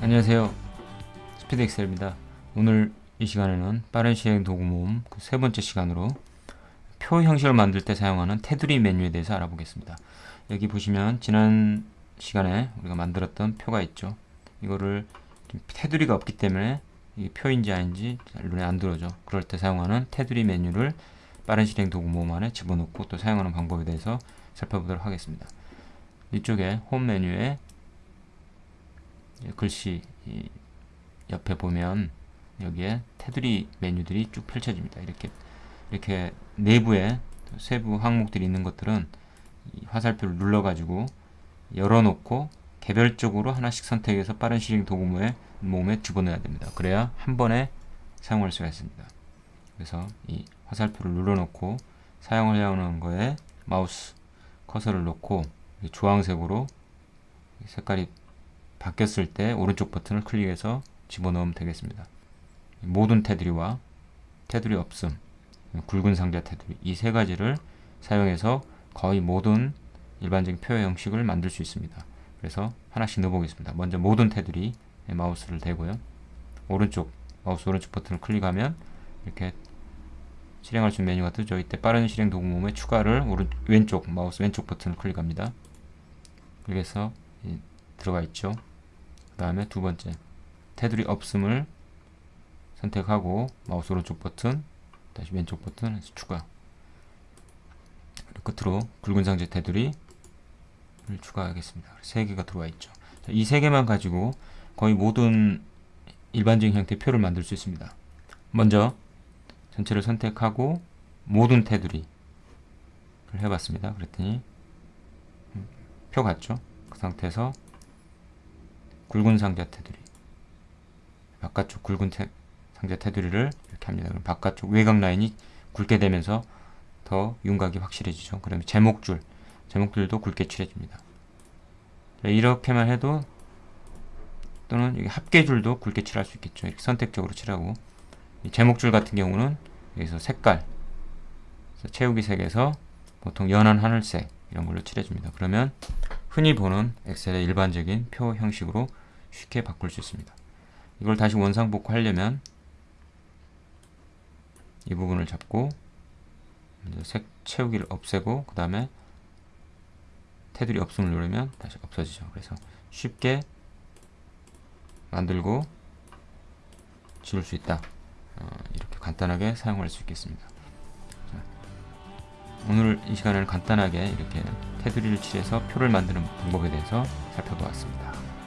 안녕하세요. 스피드 엑셀입니다. 오늘 이 시간에는 빠른 실행 도구 모음 그 세 번째 시간으로 표 형식을 만들 때 사용하는 테두리 메뉴에 대해서 알아보겠습니다. 여기 보시면 지난 시간에 우리가 만들었던 표가 있죠. 이거를 테두리가 없기 때문에 이게 표인지 아닌지 눈에 안 들어오죠. 그럴 때 사용하는 테두리 메뉴를 빠른 실행 도구 모음 안에 집어넣고 또 사용하는 방법에 대해서 살펴보도록 하겠습니다. 이쪽에 홈 메뉴에 글씨 옆에 보면 여기에 테두리 메뉴들이 쭉 펼쳐집니다. 이렇게 이렇게 내부에 세부 항목들이 있는 것들은 화살표를 눌러가지고 열어놓고 개별적으로 하나씩 선택해서 빠른 실행 도구모에 몸에 집어넣어야 됩니다. 그래야 한 번에 사용할 수가 있습니다. 그래서 이 화살표를 눌러놓고 사용하려는 거에 마우스 커서를 놓고 주황색으로 색깔이 바뀌었을 때 오른쪽 버튼을 클릭해서 집어넣으면 되겠습니다. 모든 테두리와 테두리 없음, 굵은 상자 테두리 이 세 가지를 사용해서 거의 모든 일반적인 표 형식을 만들 수 있습니다. 그래서 하나씩 넣어보겠습니다. 먼저 모든 테두리 마우스를 대고요. 오른쪽 마우스 오른쪽 버튼을 클릭하면 이렇게 실행할 수 있는 메뉴가 뜨죠. 이때 빠른 실행 도구 모음에 추가를 오른 왼쪽 마우스 왼쪽 버튼을 클릭합니다. 그래서 들어가 있죠. 그 다음에 두 번째 테두리 없음을 선택하고 마우스 오른쪽 버튼 다시 왼쪽 버튼 해서 추가 끝으로 굵은 상자 테두리를 추가하겠습니다. 세 개가 들어와 있죠. 이세 개만 가지고 거의 모든 일반적인 형태의 표를 만들 수 있습니다. 먼저 전체를 선택하고 모든 테두리를 해봤습니다. 그랬더니 표 같죠? 그 상태에서 굵은 상자 테두리 바깥쪽 굵은 테, 상자 테두리를 이렇게 합니다. 그럼 바깥쪽 외곽 라인이 굵게 되면서 더 윤곽이 확실해지죠. 그러면 제목줄 제목줄도 굵게 칠해줍니다. 이렇게만 해도 또는 합계줄도 굵게 칠할 수 있겠죠. 이렇게 선택적으로 칠하고 제목줄 같은 경우는 여기서 색깔 채우기 색에서 보통 연한 하늘색 이런 걸로 칠해줍니다. 그러면 흔히 보는 엑셀의 일반적인 표 형식으로 쉽게 바꿀 수 있습니다. 이걸 다시 원상복구 하려면 이 부분을 잡고 색 채우기를 없애고 그 다음에 테두리 없음을 누르면 다시 없어지죠. 그래서 쉽게 만들고 지울 수 있다. 어, 이렇게 간단하게 사용할 수 있겠습니다. 자, 오늘 이 시간에는 간단하게 이렇게 테두리를 칠해서 표를 만드는 방법에 대해서 살펴보았습니다.